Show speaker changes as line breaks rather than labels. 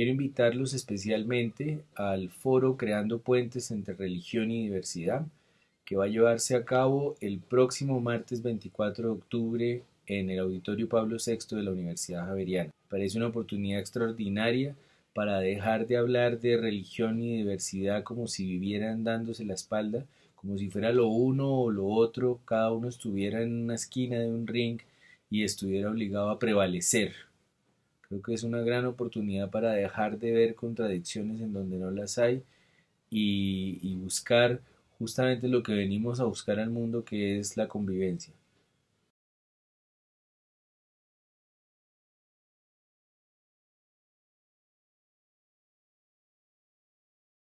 Quiero invitarlos especialmente al foro Creando Puentes entre Religión y Diversidad, que va a llevarse a cabo el próximo martes 24 de octubre en el Auditorio Pablo VI de la Universidad Javeriana. Parece una oportunidad extraordinaria para dejar de hablar de religión y diversidad como si vivieran dándose la espalda, como si fuera lo uno o lo otro, cada uno estuviera en una esquina de un ring y estuviera obligado a prevalecer. Creo que es una gran oportunidad para dejar de ver contradicciones en donde no las hay y, y buscar justamente lo que venimos a buscar al mundo, que es la convivencia.